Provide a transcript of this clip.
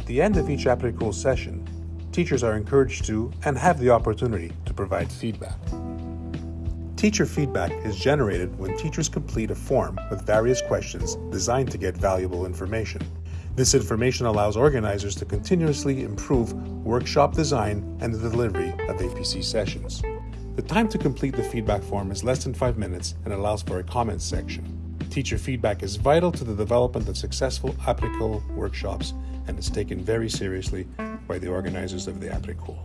At the end of each APRECOOL session, teachers are encouraged to and have the opportunity to provide feedback. Teacher feedback is generated when teachers complete a form with various questions designed to get valuable information. This information allows organizers to continuously improve workshop design and the delivery of APC sessions. The time to complete the feedback form is less than five minutes and allows for a comments section. Teacher feedback is vital to the development of successful APRECOOL workshops and is taken very seriously by the organizers of the APRECOOL.